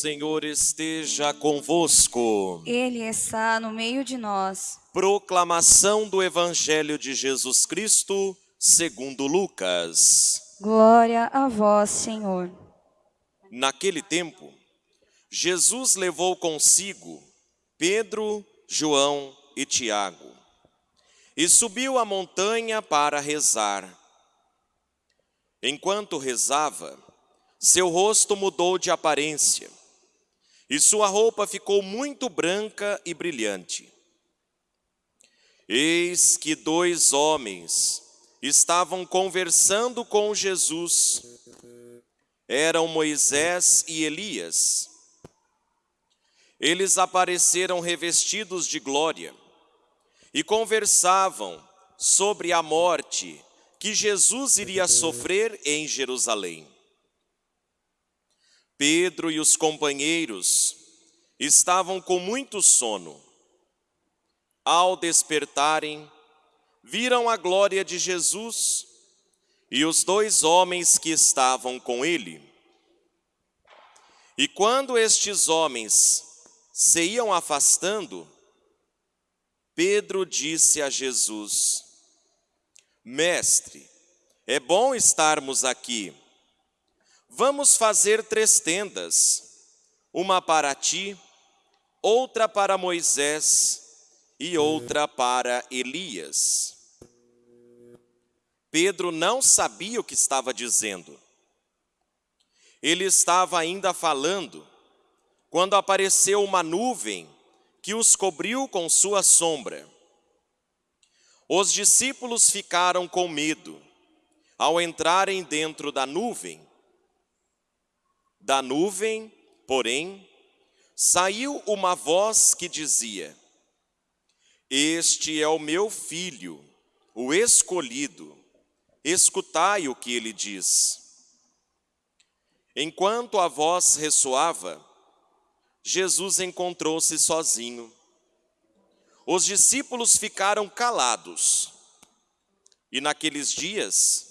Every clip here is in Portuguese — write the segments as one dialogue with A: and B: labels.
A: Senhor esteja convosco.
B: Ele está no meio de nós.
A: Proclamação do Evangelho de Jesus Cristo, segundo Lucas.
B: Glória a vós, Senhor.
A: Naquele tempo, Jesus levou consigo Pedro, João e Tiago e subiu a montanha para rezar. Enquanto rezava, seu rosto mudou de aparência e sua roupa ficou muito branca e brilhante. Eis que dois homens estavam conversando com Jesus. Eram Moisés e Elias. Eles apareceram revestidos de glória e conversavam sobre a morte que Jesus iria sofrer em Jerusalém. Pedro e os companheiros estavam com muito sono. Ao despertarem, viram a glória de Jesus e os dois homens que estavam com ele. E quando estes homens se iam afastando, Pedro disse a Jesus: Mestre, é bom estarmos aqui. Vamos fazer três tendas, uma para ti, outra para Moisés e outra para Elias. Pedro não sabia o que estava dizendo. Ele estava ainda falando quando apareceu uma nuvem que os cobriu com sua sombra. Os discípulos ficaram com medo ao entrarem dentro da nuvem da nuvem, porém, saiu uma voz que dizia: Este é o meu filho, o escolhido, escutai o que ele diz. Enquanto a voz ressoava, Jesus encontrou-se sozinho. Os discípulos ficaram calados e naqueles dias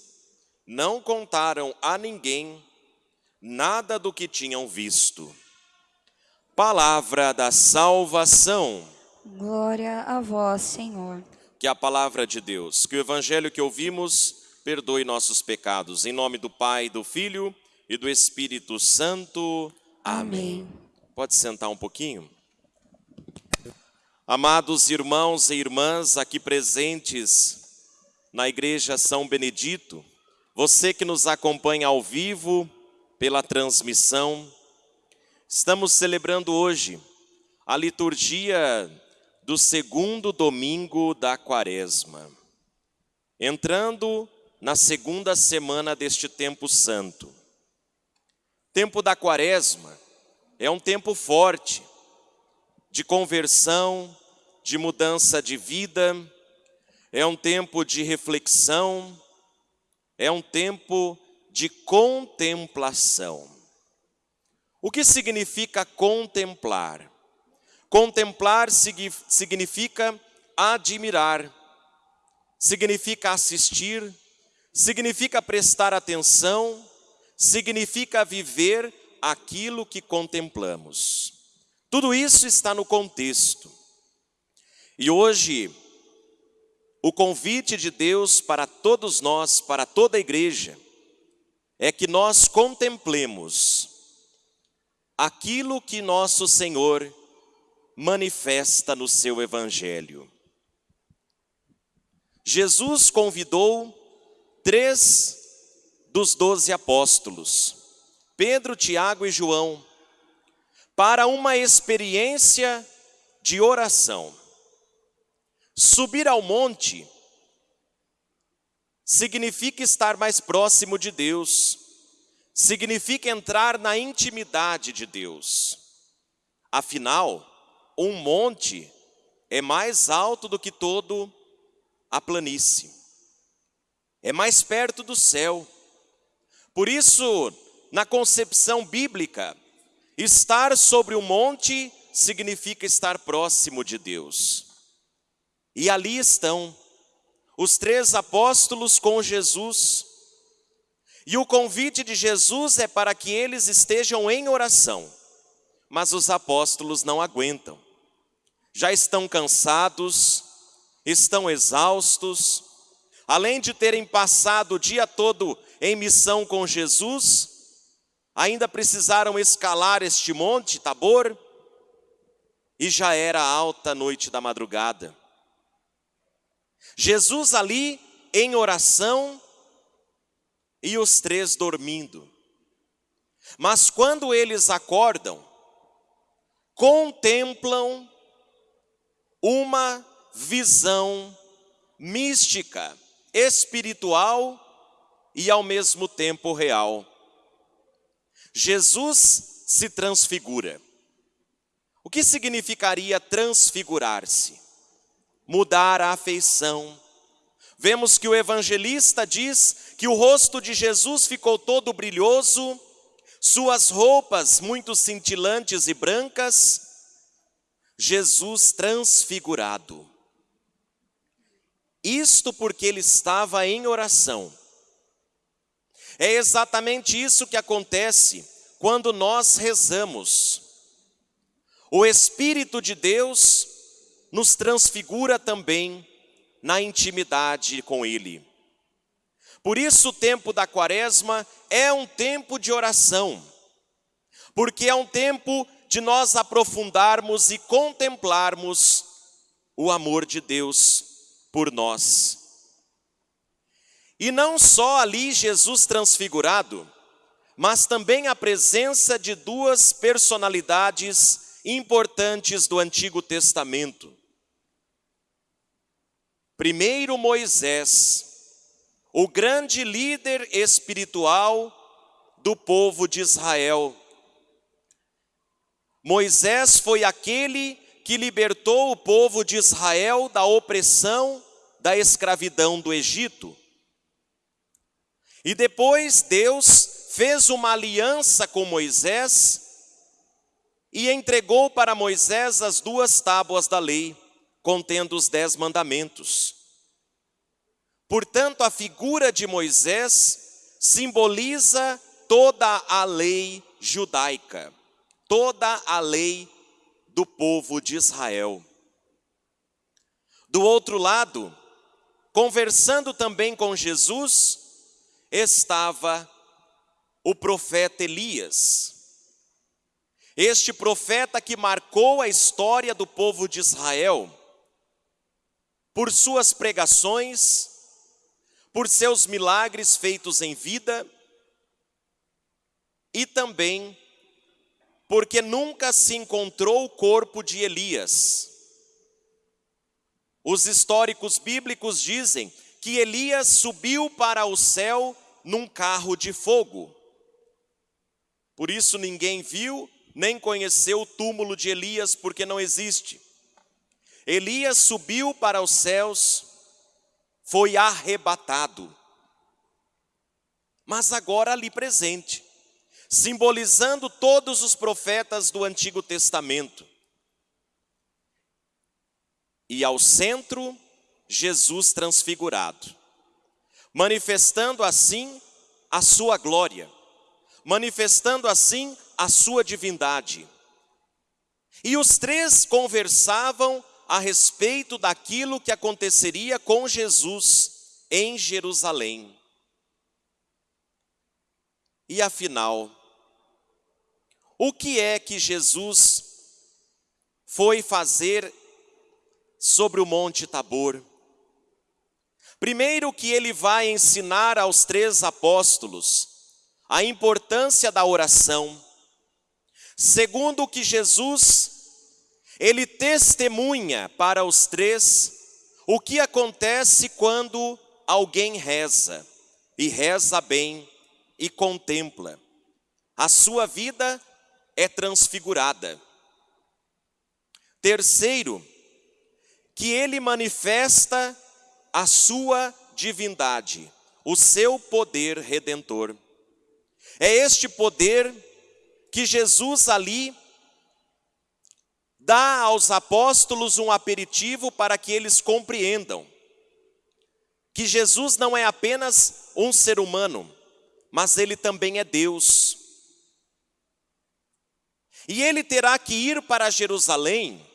A: não contaram a ninguém nada do que tinham visto. Palavra da salvação.
B: Glória a vós, Senhor.
A: Que a palavra de Deus, que o evangelho que ouvimos, perdoe nossos pecados. Em nome do Pai, do Filho e do Espírito Santo. Amém. Amém. Pode sentar um pouquinho? Amados irmãos e irmãs aqui presentes na Igreja São Benedito, você que nos acompanha ao vivo, pela transmissão. Estamos celebrando hoje a liturgia do segundo domingo da quaresma, entrando na segunda semana deste tempo santo. Tempo da quaresma é um tempo forte de conversão, de mudança de vida, é um tempo de reflexão, é um tempo de contemplação. O que significa contemplar? Contemplar significa admirar, significa assistir, significa prestar atenção, significa viver aquilo que contemplamos. Tudo isso está no contexto. E hoje, o convite de Deus para todos nós, para toda a igreja, é que nós contemplemos aquilo que nosso Senhor manifesta no seu Evangelho. Jesus convidou três dos doze apóstolos, Pedro, Tiago e João, para uma experiência de oração. Subir ao monte significa estar mais próximo de Deus, significa entrar na intimidade de Deus. Afinal, um monte é mais alto do que todo a planície, é mais perto do céu. Por isso, na concepção bíblica, estar sobre o um monte significa estar próximo de Deus. E ali estão os três apóstolos com Jesus. E o convite de Jesus é para que eles estejam em oração. Mas os apóstolos não aguentam. Já estão cansados, estão exaustos, além de terem passado o dia todo em missão com Jesus, ainda precisaram escalar este monte, Tabor, e já era alta noite da madrugada. Jesus ali em oração e os três dormindo. Mas quando eles acordam, contemplam uma visão mística, espiritual e ao mesmo tempo real. Jesus se transfigura. O que significaria transfigurar-se? Mudar a afeição. Vemos que o evangelista diz que o rosto de Jesus ficou todo brilhoso, suas roupas muito cintilantes e brancas, Jesus transfigurado. Isto porque ele estava em oração. É exatamente isso que acontece quando nós rezamos. O Espírito de Deus nos transfigura também na intimidade com Ele. Por isso, o tempo da quaresma é um tempo de oração, porque é um tempo de nós aprofundarmos e contemplarmos o amor de Deus por nós. E não só ali Jesus transfigurado, mas também a presença de duas personalidades importantes do Antigo Testamento. Primeiro, Moisés, o grande líder espiritual do povo de Israel. Moisés foi aquele que libertou o povo de Israel da opressão, da escravidão do Egito. E depois Deus fez uma aliança com Moisés e entregou para Moisés as duas tábuas da lei, contendo os dez mandamentos. Portanto, a figura de Moisés simboliza toda a lei judaica, toda a lei do povo de Israel. Do outro lado, conversando também com Jesus, estava o profeta Elias este profeta que marcou a história do povo de Israel, por suas pregações, por seus milagres feitos em vida, e também porque nunca se encontrou o corpo de Elias. Os históricos bíblicos dizem que Elias subiu para o céu num carro de fogo. Por isso ninguém viu nem conheceu o túmulo de Elias, porque não existe. Elias subiu para os céus, foi arrebatado, mas agora ali presente, simbolizando todos os profetas do Antigo Testamento. E ao centro, Jesus transfigurado, manifestando assim a sua glória, manifestando assim a sua divindade. E os três conversavam a respeito daquilo que aconteceria com Jesus em Jerusalém. E afinal, o que é que Jesus foi fazer sobre o Monte Tabor? Primeiro, que ele vai ensinar aos três apóstolos a importância da oração Segundo que Jesus, ele testemunha para os três o que acontece quando alguém reza, e reza bem, e contempla. A sua vida é transfigurada. Terceiro, que ele manifesta a sua divindade, o seu poder redentor. É este poder que Jesus ali dá aos apóstolos um aperitivo para que eles compreendam que Jesus não é apenas um ser humano, mas ele também é Deus. E ele terá que ir para Jerusalém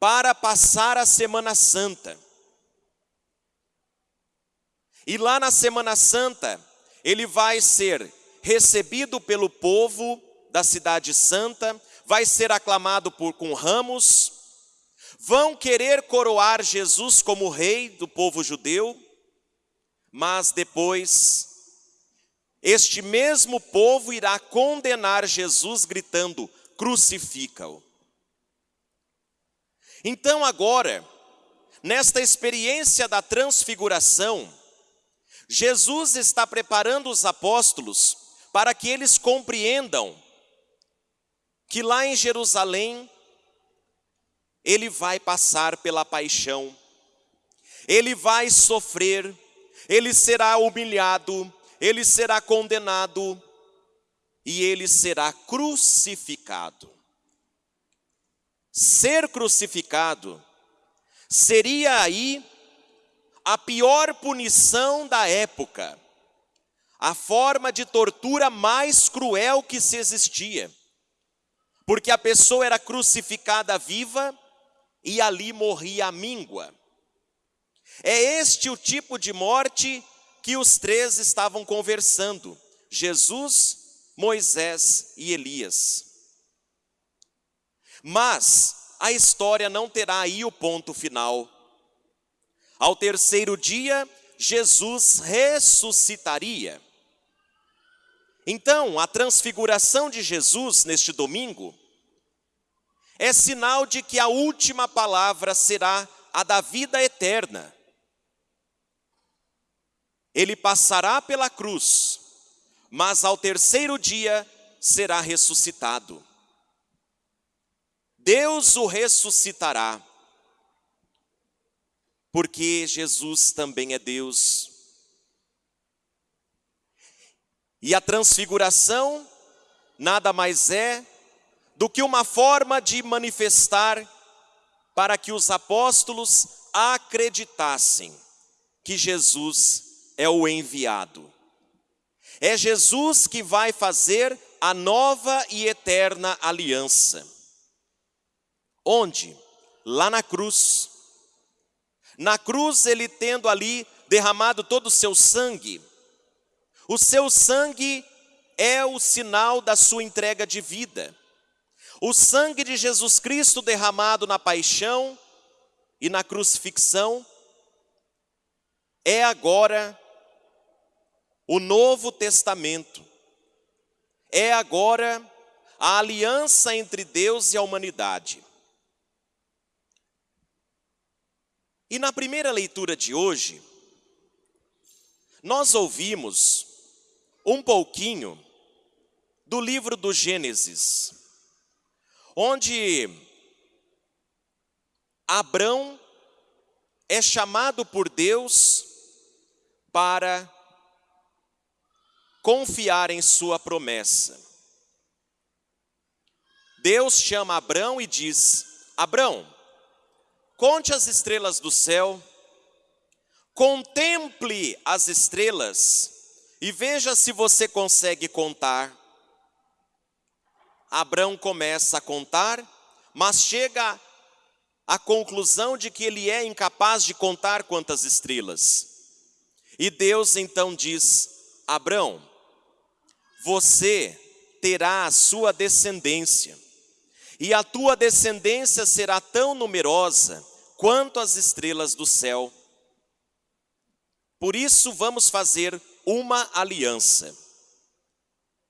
A: para passar a Semana Santa. E lá na Semana Santa, ele vai ser recebido pelo povo da Cidade Santa, vai ser aclamado por com ramos, vão querer coroar Jesus como rei do povo judeu, mas depois este mesmo povo irá condenar Jesus gritando: crucifica-o. Então, agora, nesta experiência da transfiguração, Jesus está preparando os apóstolos para que eles compreendam que lá em Jerusalém ele vai passar pela paixão, ele vai sofrer, ele será humilhado, ele será condenado. E ele será crucificado. Ser crucificado seria aí a pior punição da época, a forma de tortura mais cruel que se existia, porque a pessoa era crucificada viva e ali morria a míngua. É este o tipo de morte que os três estavam conversando: Jesus, Moisés e Elias. Mas a história não terá aí o ponto final. Ao terceiro dia, Jesus ressuscitaria. Então, a transfiguração de Jesus neste domingo é sinal de que a última palavra será a da vida eterna. Ele passará pela cruz, mas ao terceiro dia será ressuscitado. Deus o ressuscitará, porque Jesus também é Deus. E a transfiguração nada mais é do que uma forma de manifestar para que os apóstolos acreditassem que Jesus é o enviado. É Jesus que vai fazer a nova e eterna aliança. Onde? Lá na cruz. Na cruz, ele tendo ali derramado todo o seu sangue. O seu sangue é o sinal da sua entrega de vida. O sangue de Jesus Cristo derramado na paixão e na crucifixão é agora o Novo Testamento. É agora a aliança entre Deus e a humanidade. E na primeira leitura de hoje, nós ouvimos um pouquinho do livro do Gênesis, onde Abrão é chamado por Deus para confiar em sua promessa. Deus chama Abrão e diz: Abrão, Conte as estrelas do céu, contemple as estrelas e veja se você consegue contar. Abraão começa a contar, mas chega à conclusão de que ele é incapaz de contar quantas estrelas. E Deus então diz: Abraão, você terá a sua descendência e a tua descendência será tão numerosa quanto as estrelas do céu. Por isso vamos fazer uma aliança.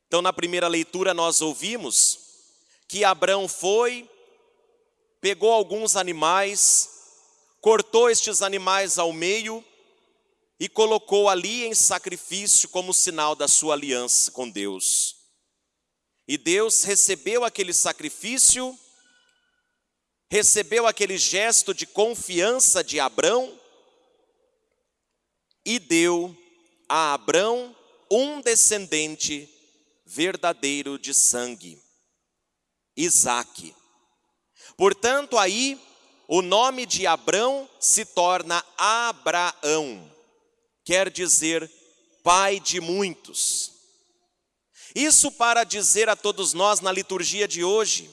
A: Então, na primeira leitura, nós ouvimos que Abraão foi, pegou alguns animais, cortou estes animais ao meio e colocou ali em sacrifício como sinal da sua aliança com Deus. E Deus recebeu aquele sacrifício, recebeu aquele gesto de confiança de Abrão e deu a Abrão um descendente verdadeiro de sangue, Isaque. Portanto, aí o nome de Abrão se torna Abraão, quer dizer pai de muitos. Isso para dizer a todos nós na liturgia de hoje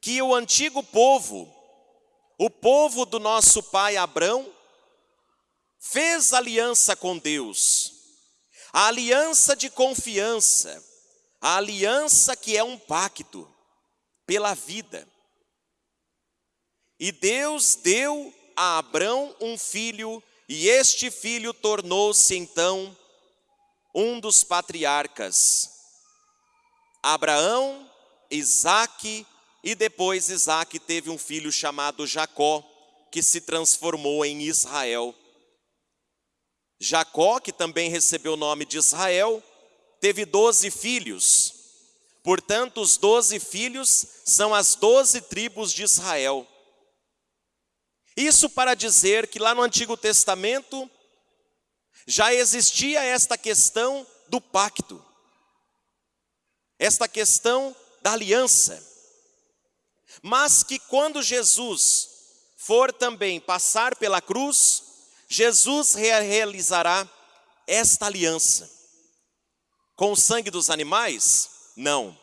A: que o antigo povo, o povo do nosso pai Abrão, fez aliança com Deus, a aliança de confiança, a aliança que é um pacto pela vida. E Deus deu a Abrão um filho, e este filho tornou-se então um dos patriarcas. Abraão, Isaque, e depois Isaque teve um filho chamado Jacó, que se transformou em Israel. Jacó, que também recebeu o nome de Israel, teve doze filhos. Portanto, os doze filhos são as doze tribos de Israel. Isso para dizer que lá no Antigo Testamento já existia esta questão do pacto, esta questão da aliança, mas que quando Jesus for também passar pela cruz, Jesus realizará esta aliança. Com o sangue dos animais? Não.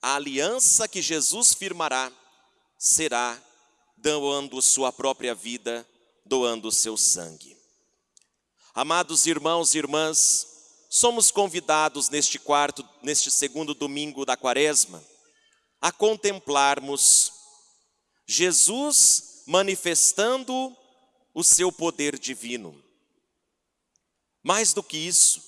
A: A aliança que Jesus firmará será doando sua própria vida, doando seu sangue. Amados irmãos e irmãs, somos convidados neste quarto, neste segundo domingo da quaresma, a contemplarmos Jesus manifestando o seu poder divino. Mais do que isso,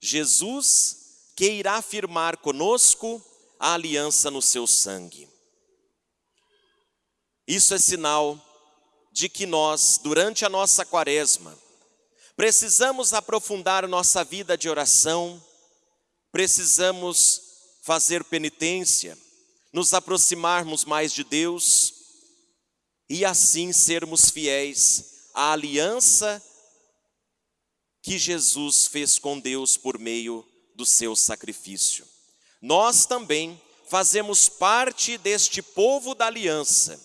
A: Jesus que irá firmar conosco a aliança no seu sangue. Isso é sinal de que nós, durante a nossa quaresma, precisamos aprofundar nossa vida de oração, precisamos fazer penitência, nos aproximarmos mais de Deus e assim sermos fiéis à aliança que Jesus fez com Deus por meio do seu sacrifício. Nós também fazemos parte deste povo da aliança,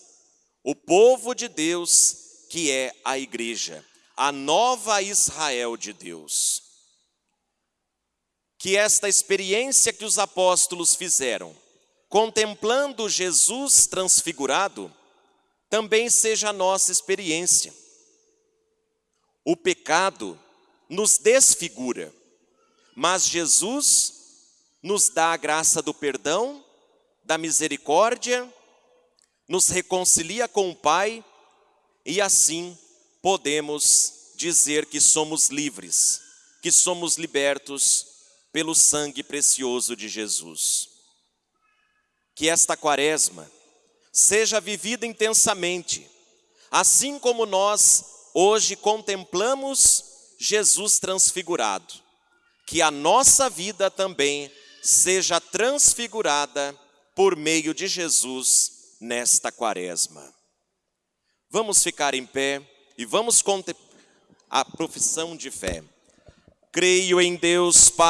A: o povo de Deus que é a igreja, a nova Israel de Deus. Que esta experiência que os apóstolos fizeram, contemplando Jesus transfigurado, também seja a nossa experiência. O pecado nos desfigura, mas Jesus nos dá a graça do perdão, da misericórdia, nos reconcilia com o Pai e assim podemos dizer que somos livres, que somos libertos pelo sangue precioso de Jesus. Que esta quaresma seja vivida intensamente, assim como nós hoje contemplamos Jesus transfigurado, que a nossa vida também seja transfigurada por meio de Jesus nesta quaresma. Vamos ficar em pé e vamos contemplar a profissão de fé. Creio em Deus, Pai.